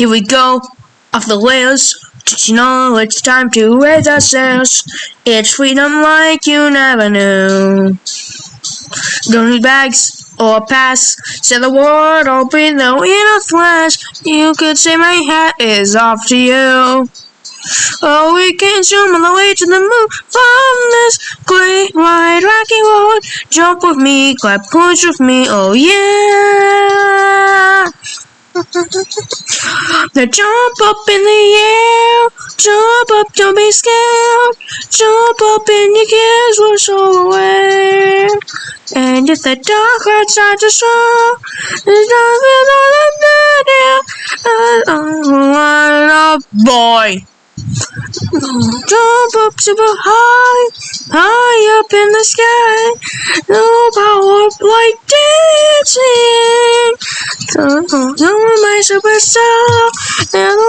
Here we go, off the rails. Did you know it's time to raise our sails? It's freedom like you never knew. Don't need bags or pass. Say the word, open the in a flash. You could say my hat is off to you. Oh, we can zoom on the way to the moon from this great wide rocky road. Jump with me, clap push with me, oh yeah. Now jump up in the air, jump up, don't be scared. Jump up and your cares will show away. And if the dark outside the show, there's nothing on the there. Boy. Jump up super high, high up in the sky. No power like dancing. You're my superstar. And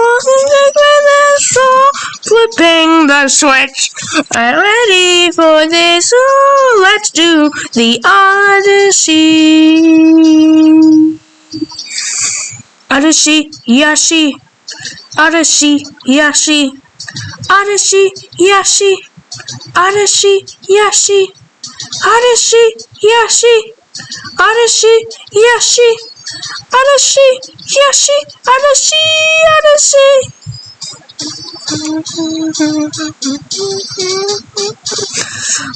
flipping the switch. I'm ready for this. Ooh, let's do the Odyssey. Odyssey, Yashi. Odyssey, Yashi. Odyssey, Yashi. Odyssey, Yashi. Odyssey, Yashi. Odyssey, Yashi. Odyssey, Yashi. Odyssey, Odyssey.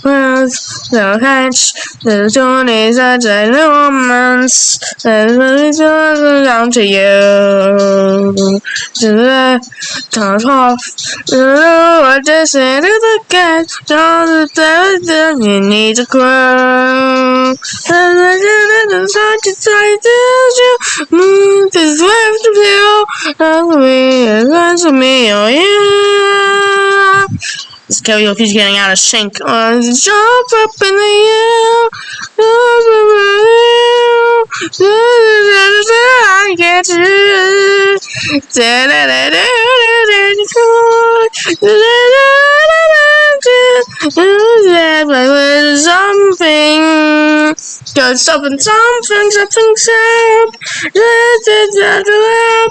With the hatch, the tune is such a romance. It's down to you. To the top off. I just say to the cat, don't the you need to grow. And I did it inside to try you. Move this left to you. That's me, that's me, oh yeah. This karaoke's getting out of sync. Uh, jump up in the air. Up in the air. I get you. Da da da da da da Something, got something, something, something, sad. Da da da da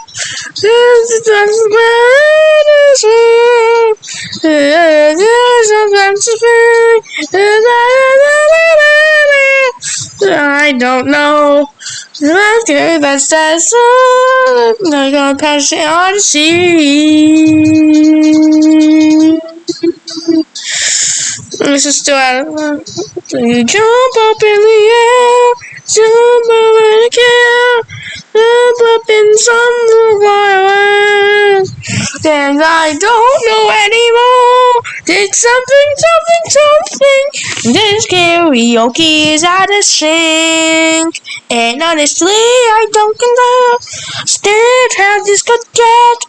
I don't know. That's that song. I'm gonna pass it on Just do it. You jump up in the air, jump up in the air, jump up in some wild And I don't know anymore. Did something, something, something. This karaoke is out of sync. And honestly, I don't know. Still how this could get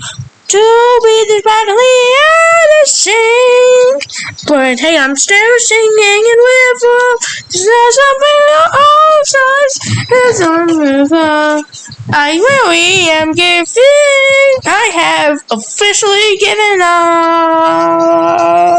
to be this badly out of sync. But hey, I'm still singing and we're full. There's something all sides. There's something I really am giving. I have officially given up.